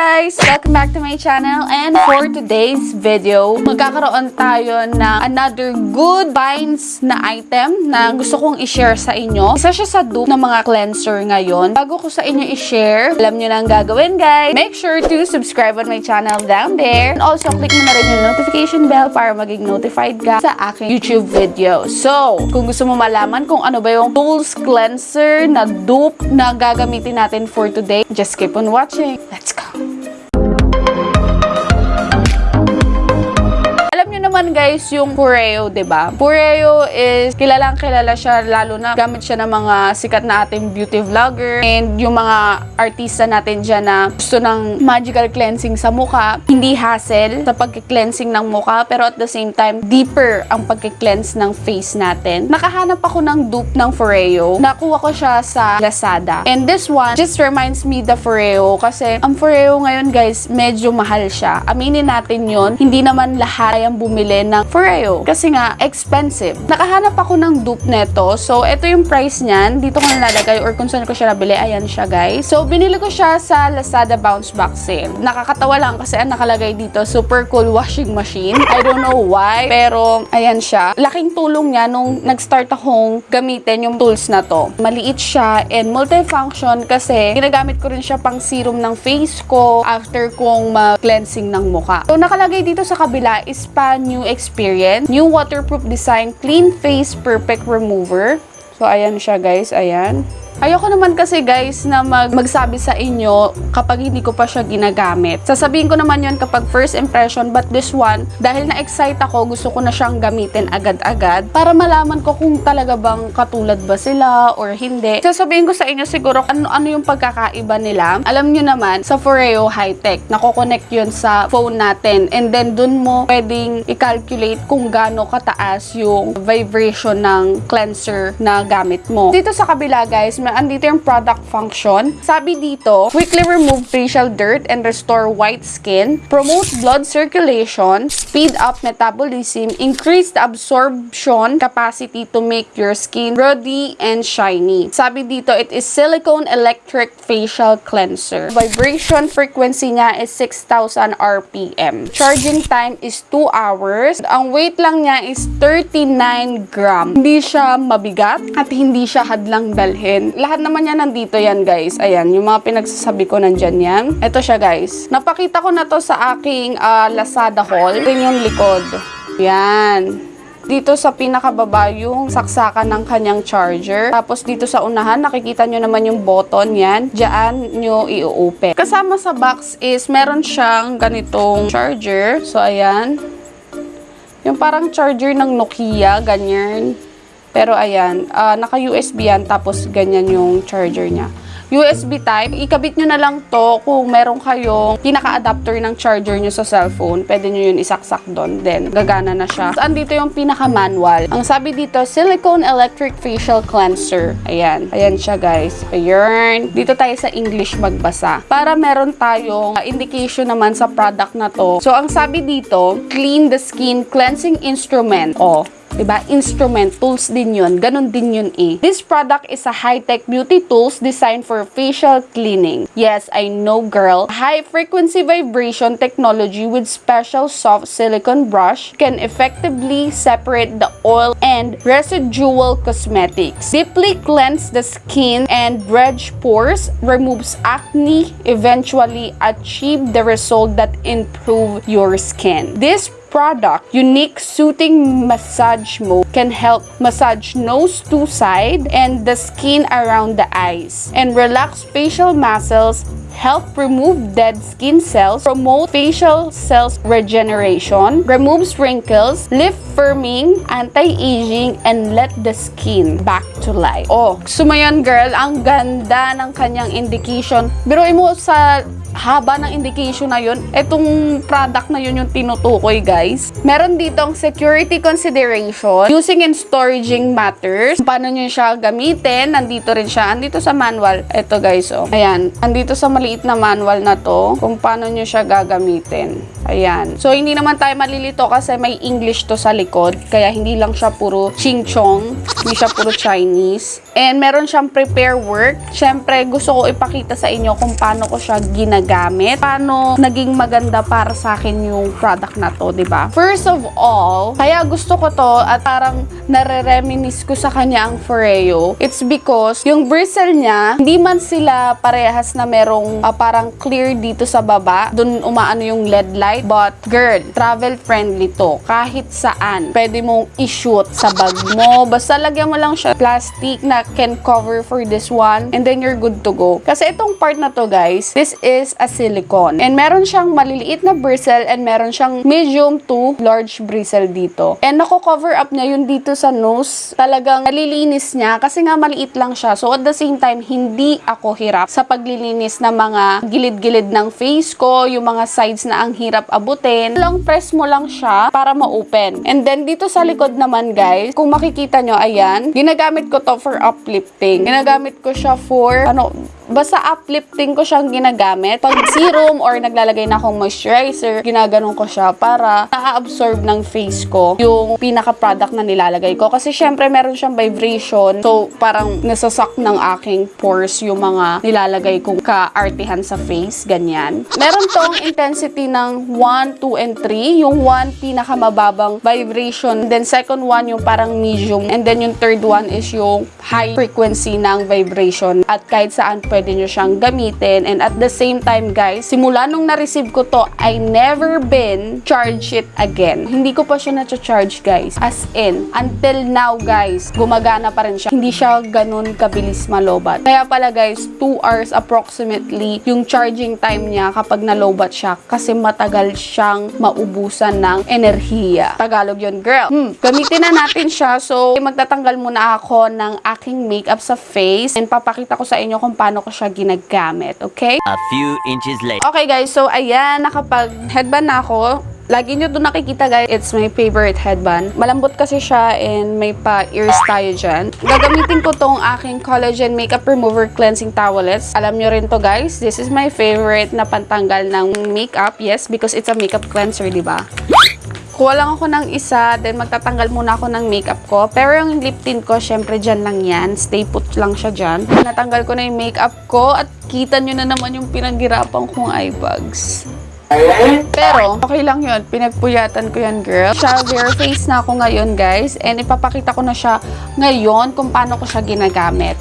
guys! Welcome back to my channel and for today's video, magkakaroon tayo ng another good finds na item na gusto kong i-share sa inyo. Isa siya sa dupe ng mga cleanser ngayon. Bago ko sa inyo i-share, alam nyo na ang gagawin guys. Make sure to subscribe on my channel down there. And also, click mo na rin yung notification bell para maging notified ka sa aking YouTube video. So, kung gusto mo malaman kung ano ba yung tools cleanser na dupe na gagamitin natin for today, just keep on watching. Let's go! Naman guys, yung Pureo, ba? Pureo is kilalang kilala siya lalo na gamit siya ng mga sikat na ating beauty vlogger and yung mga artista natin dyan na gusto ng magical cleansing sa mukha. Hindi hassle sa pagki-cleansing ng mukha pero at the same time, deeper ang pagki-cleanse ng face natin. Nakahanap ako ng dupe ng Foreo. Nakuha ko siya sa Lazada. And this one just reminds me the Foreo kasi ang Foreo ngayon guys, medyo mahal siya. Aminin natin yon hindi naman lahat ay ang bumili ng Foreo kasi nga expensive. Nakahanap ako ng dupe neto. So, ito yung price niyan. Dito ko nalalagay or kung saan ko siya nabili. Ayan siya guys. So, binili ko siya sa Lazada Bounce Back Sale. Nakakatawa lang kasi ang nakalagay dito, super cool washing machine. I don't know why, pero ayan siya. Laking tulong niya nung nag-start akong gamitin yung tools na to. Maliit siya and multifunction kasi ginagamit ko rin siya pang serum ng face ko after kong ma-cleansing ng mukha. So, nakalagay dito sa kabila is pa new experience, new waterproof design, clean face perfect remover. So, ayan siya guys, ayan. Ayoko naman kasi guys na mag magsabi sa inyo kapag hindi ko pa siya ginagamit. Sasabihin ko naman yon kapag first impression but this one, dahil na-excite ako, gusto ko na siyang gamitin agad-agad para malaman ko kung talaga bang katulad ba sila or hindi. Sasabihin ko sa inyo siguro ano, ano yung pagkakaiba nila. Alam nyo naman, sa Foreo High-Tech, nako-connect yun sa phone natin and then dun mo pwedeng i-calculate kung gaano kataas yung vibration ng cleanser na gamit mo. Dito sa kabila guys, may andito yung product function. Sabi dito, quickly remove facial dirt and restore white skin, promote blood circulation, speed up metabolism, increase the absorption capacity to make your skin ruddy and shiny. Sabi dito, it is silicone electric facial cleanser. Vibration frequency niya is 6,000 RPM. Charging time is 2 hours. Ang weight lang niya is 39 gram. Hindi siya mabigat at hindi siya hadlang dalhin lahat naman yan nandito yan guys. Ayan, yung mga pinagsasabi ko nandyan yan. Ito siya guys. Napakita ko na to sa aking uh, Lazada haul. Ito yung likod. Yan. Dito sa pinakababa yung saksakan ng kanyang charger. Tapos dito sa unahan, nakikita nyo naman yung button yan. Diyan nyo i-open. Kasama sa box is meron siyang ganitong charger. So, ayan. Yung parang charger ng Nokia, ganyan. Pero ayan, uh, naka-USB yan, tapos ganyan yung charger niya. USB type, ikabit nyo na lang to kung meron kayong pinaka-adapter ng charger nyo sa cellphone. Pwede nyo yun isaksak doon. Then, gagana na siya. So, andito yung pinaka-manual. Ang sabi dito, Silicone Electric Facial Cleanser. Ayan. Ayan siya, guys. Ayan. Dito tayo sa English magbasa. Para meron tayong indication naman sa product na to. So, ang sabi dito, Clean the Skin Cleansing Instrument. Oh, Diba? Instrument, tools din yun. Ganon din yun eh. This product is a high-tech beauty tools designed for facial cleaning. Yes, I know girl. High-frequency vibration technology with special soft silicone brush can effectively separate the oil and residual cosmetics. Deeply cleanse the skin and dredge pores, removes acne, eventually achieve the result that improve your skin. This product, unique soothing massage mode can help massage nose to side and the skin around the eyes and relax facial muscles help remove dead skin cells, promote facial cells regeneration, removes wrinkles, lift firming, anti-aging, and let the skin back to life. Oh, sumayon girl, ang ganda ng kanyang indication. Pero mo sa haba ng indication na yun, itong product na yun yung tinutukoy guys. Meron ditong security consideration, using and storaging matters, paano nyo siya gamitin, nandito rin siya, andito sa manual. Ito guys, oh. Ayan, andito sa maliit na manual na to, kung paano nyo siya gagamitin. Ayan. So, hindi naman tayo malilito kasi may English to sa likod. Kaya hindi lang siya puro ching chong. Hindi siya puro Chinese. And meron siyang prepare work. Siyempre, gusto ko ipakita sa inyo kung paano ko siya ginagamit. Paano naging maganda para sa akin yung product na to, ba? First of all, kaya gusto ko to at parang nare-reminisce ko sa kanya ang Foreo. It's because yung bristle niya, hindi man sila parehas na merong ah, parang clear dito sa baba. Doon umaano yung LED light. But girl, travel friendly to. Kahit saan. Pwede mong i-shoot sa bag mo. Basta lagyan mo lang siya plastic na can cover for this one. And then you're good to go. Kasi itong part na to guys, this is a silicone. And meron siyang maliliit na bristle and meron siyang medium to large bristle dito. And nako-cover up niya yun dito sa nose. Talagang nalilinis niya kasi nga maliit lang siya. So at the same time, hindi ako hirap sa paglilinis ng mga gilid-gilid ng face ko, yung mga sides na ang hirap abutin. Lang press mo lang siya para ma-open. And then dito sa likod naman guys, kung makikita nyo, ayan, ginagamit ko to for uplifting. Ginagamit ko siya for, ano, basta uplifting ko siyang ginagamit. Pag serum or naglalagay na akong moisturizer, ginaganon ko siya para na-absorb ng face ko yung pinaka-product na nilalagay ko. Kasi syempre meron siyang vibration. So, parang nasasak ng aking pores yung mga nilalagay kong ka-artihan sa face. Ganyan. Meron tong intensity ng 1, 2, and 3. Yung 1, pinakamababang vibration. Then second one, yung parang medium. And then yung third one is yung high frequency ng vibration. At kahit saan pwede nyo siyang gamitin. And at the same time, guys, simula nung na-receive ko to, I never been charge it again. Hindi ko pa siya na-charge, guys. As in, until now, guys, gumagana pa rin siya. Hindi siya ganun kabilis malobat. Kaya pala, guys, 2 hours approximately yung charging time niya kapag nalobat siya kasi matagal siyang maubusan ng enerhiya. Tagalog yun, girl. Hmm, gamitin na natin siya. So, magtatanggal muna ako ng aking makeup sa face and papakita ko sa inyo kung paano ko siya ginagamit. Okay? A few inches later. Okay guys, so ayan, nakapag headband na ako. Lagi nyo doon nakikita guys, it's my favorite headband. Malambot kasi siya and may pa-ears tayo dyan. Gagamitin ko tong aking collagen makeup remover cleansing towelettes. Alam nyo rin to guys, this is my favorite na pantanggal ng makeup. Yes, because it's a makeup cleanser, di ba? Kuha lang ako ng isa, then magtatanggal muna ako ng makeup ko. Pero yung lip tint ko, syempre dyan lang yan. Stay put lang siya dyan. Natanggal ko na yung makeup ko at kita nyo na naman yung pinaghirapan kong eye bags. Pero, okay lang yun. Pinagpuyatan ko yan, girl. Bare face na ako ngayon, guys. And ipapakita ko na siya ngayon kung paano ko siya ginagamit.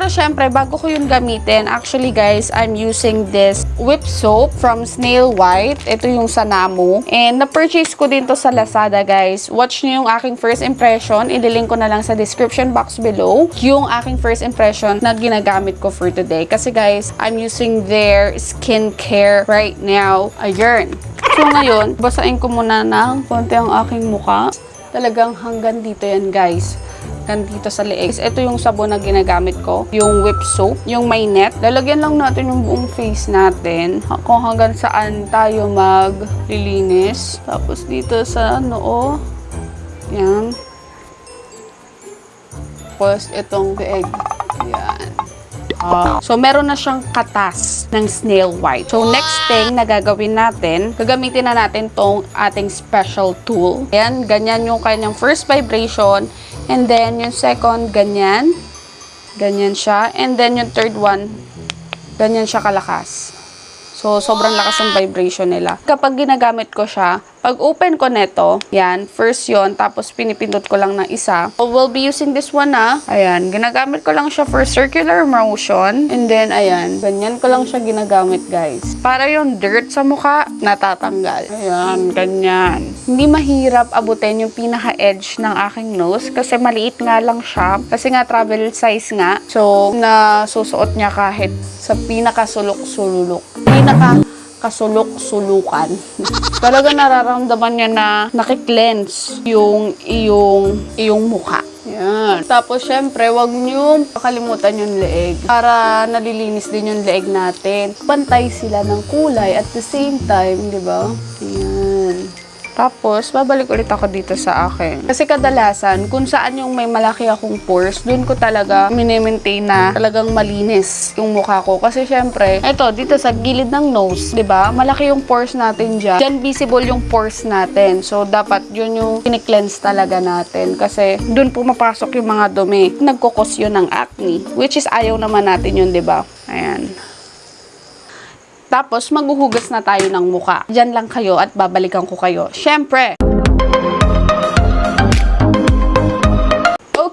Pero syempre, bago ko yung gamitin, actually guys, I'm using this whip soap from Snail White. Ito yung Sanamo. And na-purchase ko din to sa Lazada guys. Watch nyo yung aking first impression. Ililink ko na lang sa description box below yung aking first impression na ginagamit ko for today. Kasi guys, I'm using their skincare right now. Ayun. So ngayon, basain ko muna ng konti ang aking mukha. Talagang hanggang dito yan guys dito sa leeg. Ito yung sabon na ginagamit ko. Yung whip soap. Yung may net. Lalagyan lang natin yung buong face natin. Kung hanggang saan tayo maglilinis. Tapos dito sa noo. Yan. Tapos itong leeg. Yan. Ah, so, meron na siyang katas ng snail white. So, next thing na gagawin natin, gagamitin na natin tong ating special tool. Ayan, ganyan yung kanyang first vibration. And then, yung second, ganyan. Ganyan siya. And then, yung third one, ganyan siya kalakas. So, sobrang lakas ng vibration nila. Kapag ginagamit ko siya, pag open ko neto, yan, first yon tapos pinipindot ko lang ng isa. So, we'll be using this one na. Ayan, ginagamit ko lang siya for circular motion. And then, ayan, ganyan ko lang siya ginagamit, guys. Para yung dirt sa mukha, natatanggal. Ayan, ganyan. Hindi mahirap abutin yung pinaka-edge ng aking nose kasi maliit nga lang siya. Kasi nga, travel size nga. So, nasusuot niya kahit sa pinaka-sulok-sululok. Pinaka kasulok-sulukan. Talaga nararamdaman niya na nakiklense yung iyong, iyong mukha. Yan. Tapos, syempre, wag niyo kakalimutan yung leeg. Para nalilinis din yung leeg natin. Pantay sila ng kulay at the same time, di ba? Yan. Tapos, babalik ulit ako dito sa akin. Kasi kadalasan, kung saan yung may malaki akong pores, dun ko talaga minimaintain na talagang malinis yung mukha ko. Kasi syempre, eto, dito sa gilid ng nose, ba? Malaki yung pores natin dyan. Dyan visible yung pores natin. So, dapat yun yung kiniklense talaga natin. Kasi, dun pumapasok yung mga dumi. Nagkukos yun ng acne. Which is, ayaw naman natin yun, ba? Ayan. Tapos, maghuhugas na tayo ng muka. Diyan lang kayo at babalikan ko kayo. Siyempre!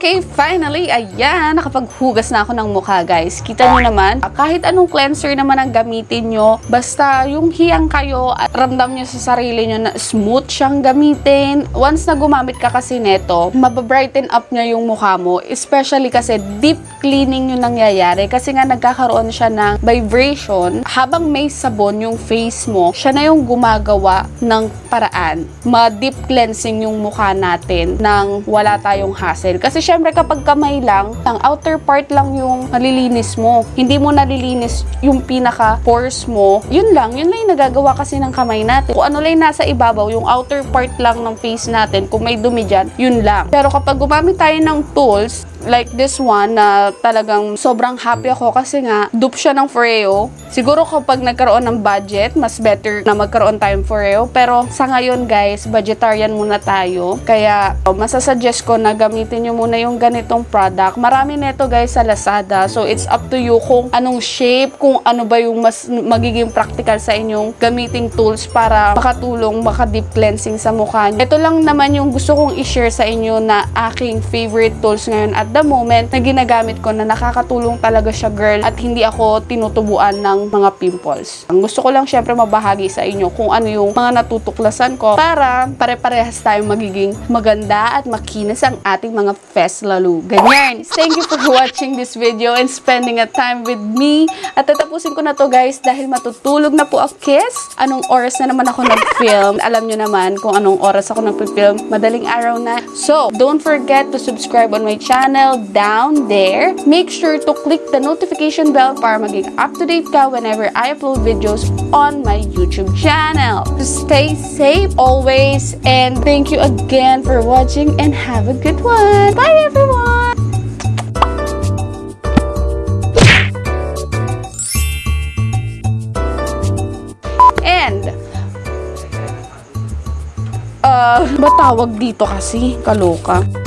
Okay, finally, ayan, nakapaghugas na ako ng mukha, guys. Kita nyo naman, kahit anong cleanser naman ang gamitin nyo, basta yung hiyang kayo at ramdam nyo sa sarili nyo na smooth siyang gamitin. Once na gumamit ka kasi neto, mababrighten up niya yung mukha mo. Especially kasi deep cleaning yung nangyayari kasi nga nagkakaroon siya ng vibration. Habang may sabon yung face mo, siya na yung gumagawa ng paraan. Ma-deep cleansing yung mukha natin nang wala tayong hassle. Kasi syempre kapag kamay lang, ang outer part lang yung nalilinis mo. Hindi mo nalilinis yung pinaka pores mo. Yun lang, yun lang yung nagagawa kasi ng kamay natin. Kung ano lang nasa ibabaw, yung outer part lang ng face natin, kung may dumi dyan, yun lang. Pero kapag gumamit tayo ng tools, like this one na talagang sobrang happy ako kasi nga dupe siya ng Foreo. Siguro kapag nagkaroon ng budget, mas better na magkaroon tayong Foreo. Pero sa ngayon guys, budgetarian muna tayo. Kaya masasuggest ko na gamitin nyo muna yung ganitong product. Marami neto guys sa Lazada. So it's up to you kung anong shape, kung ano ba yung mas magiging practical sa inyong gamiting tools para makatulong, maka-deep cleansing sa mukha. Ito lang naman yung gusto kong i-share sa inyo na aking favorite tools ngayon at the moment na ginagamit ko na nakakatulong talaga siya girl at hindi ako tinutubuan ng mga pimples. Ang gusto ko lang syempre mabahagi sa inyo kung ano yung mga natutuklasan ko para pare-parehas tayong magiging maganda at makinis ang ating mga fest lalo. Ganyan. Thank you for watching this video and spending a time with me. At tatapusin ko na to guys dahil matutulog na po ako kiss. Anong oras na naman ako nag-film? Alam nyo naman kung anong oras ako nag-film. Madaling araw na. So, don't forget to subscribe on my channel down there. Make sure to click the notification bell para maging up-to-date ka whenever I upload videos on my YouTube channel. Stay safe always and thank you again for watching and have a good one. Bye everyone! And uh, ba tawag dito kasi? Kaloka.